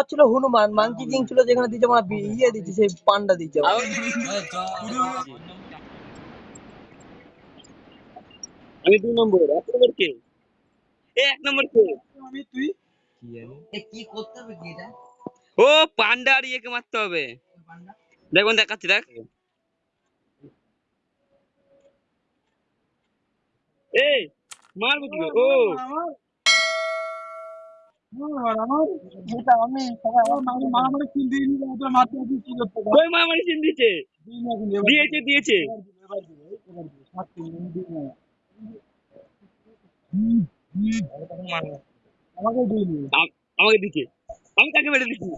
হচ্ছিল Hanuman monkey king ছিল যেখানে দিচ্ছে আমার ইয়ে দিচ্ছে সেই পান্ডা দিচ্ছে। আমি দুই নম্বর এক নম্বর কে? এ এক নম্বর কে? আমি তুই? এ কি করতে হবে কি এটা? ও পান্ডা আর ইয়েকে মারতে হবে। দেখুন দেখাচ্ছি দেখ। এই মারবো কি ও। মারামারি দিয়েছে। দিয়েছে আমাকে দিচ্ছে আমি তাকে বেড়ে দিচ্ছি